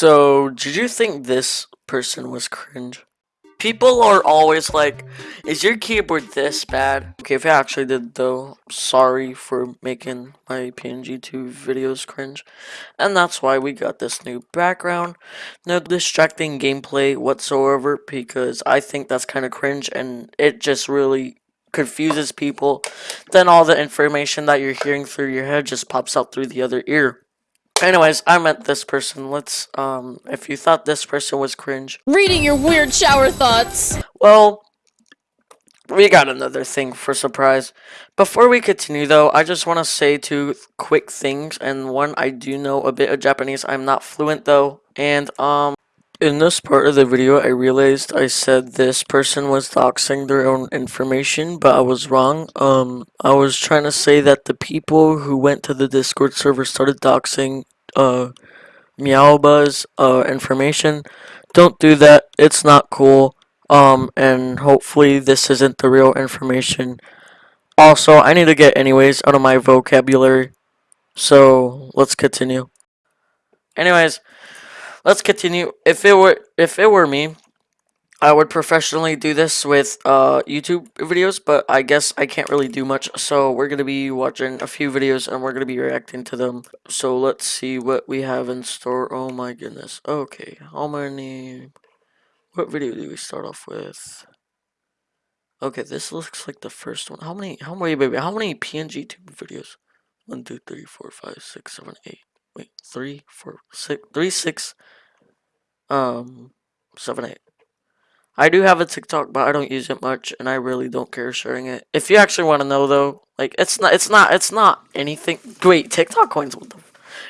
So, did you think this person was cringe? People are always like, is your keyboard this bad? Okay, if I actually did though, sorry for making my PNG tube videos cringe. And that's why we got this new background. No distracting gameplay whatsoever because I think that's kind of cringe and it just really confuses people. Then all the information that you're hearing through your head just pops out through the other ear. Anyways, I meant this person. Let's, um, if you thought this person was cringe. Reading your weird shower thoughts. Well, we got another thing for surprise. Before we continue though, I just want to say two quick things. And one, I do know a bit of Japanese. I'm not fluent though. And, um, in this part of the video, I realized I said this person was doxing their own information, but I was wrong. Um, I was trying to say that the people who went to the Discord server started doxing, uh, Meowba's, uh, information. Don't do that. It's not cool. Um, and hopefully this isn't the real information. Also, I need to get anyways out of my vocabulary. So, let's continue. Anyways, let's continue. If it were if it were me, I would professionally do this with uh, YouTube videos, but I guess I can't really do much. So we're gonna be watching a few videos and we're gonna be reacting to them. So let's see what we have in store. Oh my goodness. Okay, how many? What video do we start off with? Okay, this looks like the first one. How many? How many, baby? How many PNG tube videos? One, two, three, four, five, six, seven, eight. Wait, three, four, six, three, six, um, seven, eight. I do have a TikTok, but I don't use it much, and I really don't care sharing it. If you actually want to know, though, like it's not, it's not, it's not anything. Wait, TikTok coins. What the?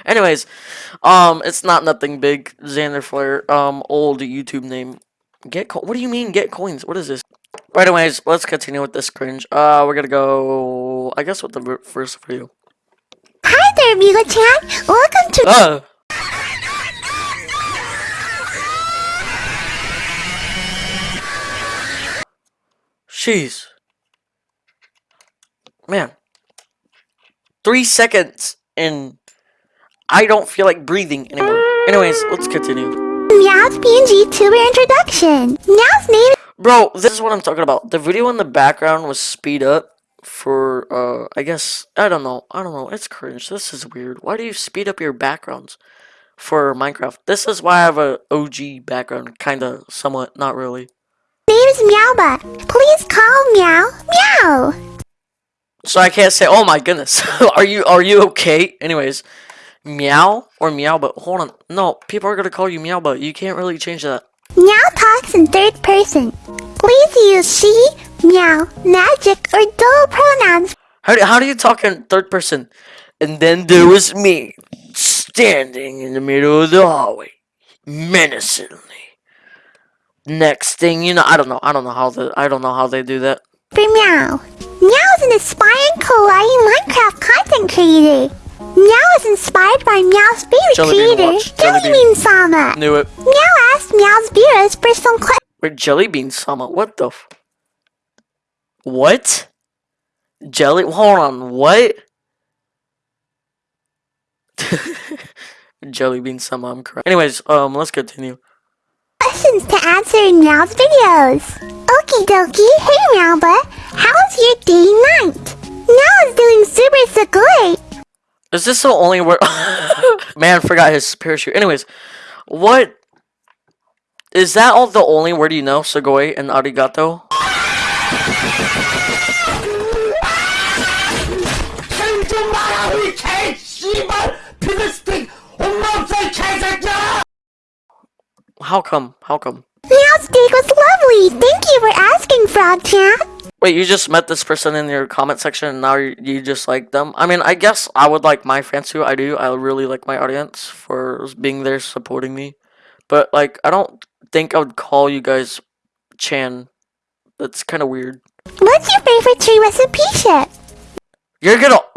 Anyways, um, it's not nothing big. Xander Flair, um, old YouTube name. Get co What do you mean get coins? What is this? But anyways, let's continue with this cringe. Uh, we're gonna go. I guess with the first video. Hi there, Migo-chan. Welcome to. Uh. Jeez. Man. Three seconds and I don't feel like breathing anymore. Anyways, let's continue. Meow's PNG tuber introduction. Meow's name. Bro, this is what I'm talking about. The video in the background was speed up for, uh, I guess, I don't know. I don't know. It's cringe. This is weird. Why do you speed up your backgrounds for Minecraft? This is why I have a OG background. Kinda, somewhat, not really name is Meowba. Please call Meow Meow. So I can't say, oh my goodness, are you are you okay? Anyways, Meow or Meow, but hold on. No, people are gonna call you Meow, but you can't really change that. Meow talks in third person. Please use she, meow, magic, or dual pronouns. How do, how do you talk in third person? And then there was me, standing in the middle of the hallway, menacingly. Next thing you know, I don't know. I don't know how the I don't know how they do that. For Meow. Meow is an aspiring kawaii Minecraft content creator. Meow is inspired by Meow's favorite Jelly creator, Jellybean Sama. Knew it. Meow asked Meow's viewers for some questions. Wait, Jellybean Sama? What the f- What? Jelly- Hold on, what? Jellybean Sama, I'm correct. Anyways, um, let's continue questions to answer in Meow's videos. Okie dokie, hey Meowba, how's your day night? Meow is doing super so great. Is this the only word? Man, forgot his parachute. Anyways, what is that? All the only word you know? Sugoi and arigato. How come? How come? Meow's steak was lovely. Thank you for asking, Frog Chat. Wait, you just met this person in your comment section and now you, you just like them? I mean, I guess I would like my fans too. I do. I really like my audience for being there supporting me. But, like, I don't think I would call you guys Chan. That's kind of weird. What's your favorite tree recipe ship? You're gonna...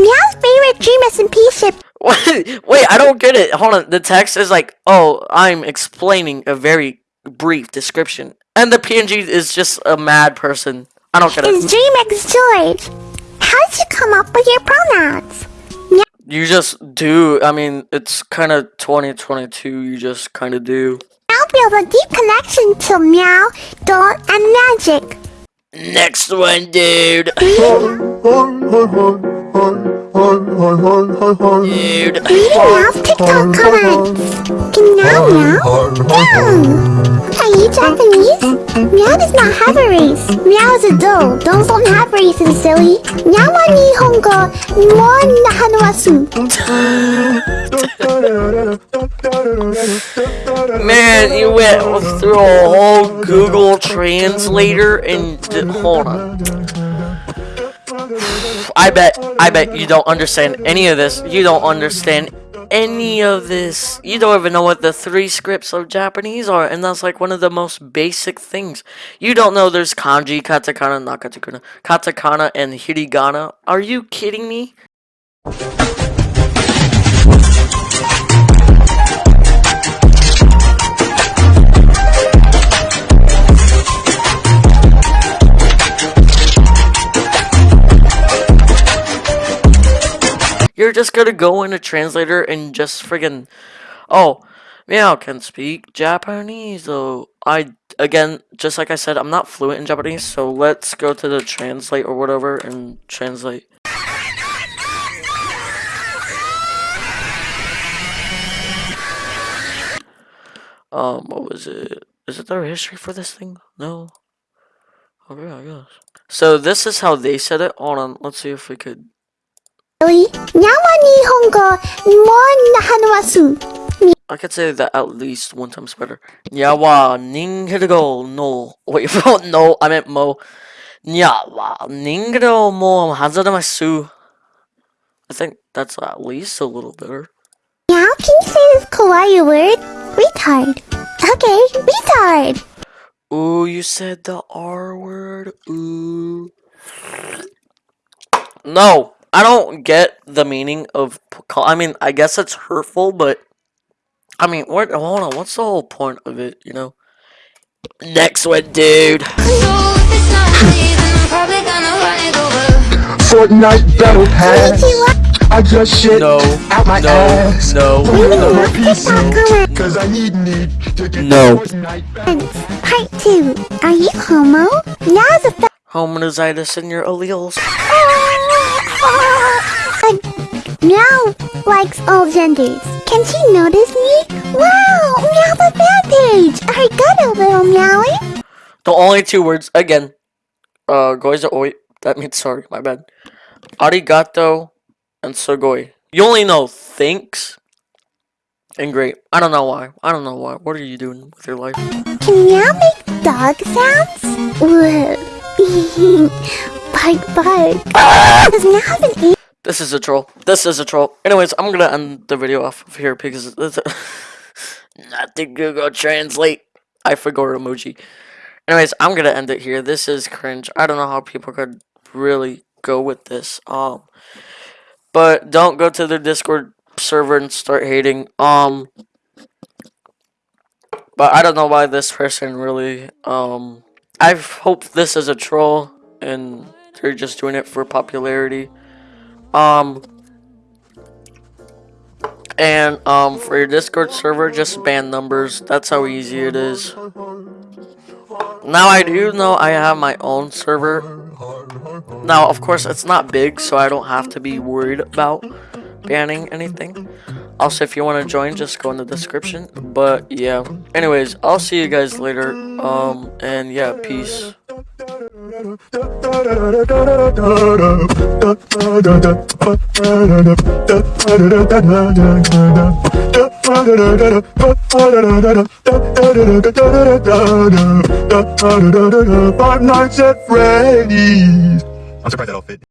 Meow's favorite tree recipe ship Wait, wait, I don't get it. Hold on. The text is like, oh, I'm explaining a very brief description. And the PNG is just a mad person. I don't get it. It's DreamX George. How did you come up with your pronouns? You just do. I mean, it's kind of 2022. You just kind of do. Meow feels a deep connection to Meow, Doll, and Magic. Next one, dude. Dude. Reading Meow's TikTok comments. Can Meow Meow? Meow. Are you Japanese? Meow does not have a race. Meow is a doll. Dolls don't have races, silly. Meow wa Nihongo mo nahanawasu. Man, you went through a whole Google Translator and hold on. I bet, I bet you don't understand any of this. You don't understand any of this. You don't even know what the three scripts of Japanese are, and that's like one of the most basic things. You don't know there's kanji, katakana, not katakana, katakana, and hiragana. Are you kidding me? You're just gonna go in a translator and just friggin' oh, Meow can speak Japanese though. I again, just like I said, I'm not fluent in Japanese, so let's go to the translate or whatever and translate. Um, what was it? Is it there history for this thing? No. Okay, I guess. So this is how they said it. Hold on, let's see if we could I could say that at least one times better. Nyawa ninghigo no. Wait, no, I meant mo. Nyawa ninghigo mo hazaramasu. I think that's at least a little better. Meow, can you say this kawaii word? Retard. Okay, retard. Ooh, you said the R word. Ooh. No, I don't get the meaning of. call- I mean, I guess it's hurtful, but I mean, what? Hold on, what's the whole point of it? You know. Next one, dude. So if it's not me, then I'm probably gonna run it over. Fortnite battle pass. If you want I just shit No, out my no, ass. no, Put it on my TikTok PC. comments. Cause I need need to get No. Fortnite battle Part 2. Are you homo? Meow's a Homozygous in your alleles. Uh, Meow likes all genders. Can she notice me? Wow, Meow's a fan page. I got a little meowing. The only two words again. Uh, goiza oi. That means sorry. My bad. Arigato and sugoi. You only know thanks and great. I don't know why. I don't know why. What are you doing with your life? Can Meow make dog sounds? Whoa. Bark, bark. Ear? This is a troll. This is a troll. Anyways, I'm gonna end the video off of here because it's not the Google Translate. I forgot emoji. Anyways, I'm gonna end it here. This is cringe. I don't know how people could really go with this. Um, but don't go to their Discord server and start hating. Um, but I don't know why this person really. Um, I hope this is a troll and they're just doing it for popularity. Um, and um, for your Discord server, just ban numbers. That's how easy it is. Now I do know I have my own server. Now, of course, it's not big, so I don't have to be worried about banning anything. Also, if you want to join, just go in the description. But yeah, anyways, I'll see you guys later. Um, and yeah, peace. Five Nights at Freddy's. I'm surprised that all fit.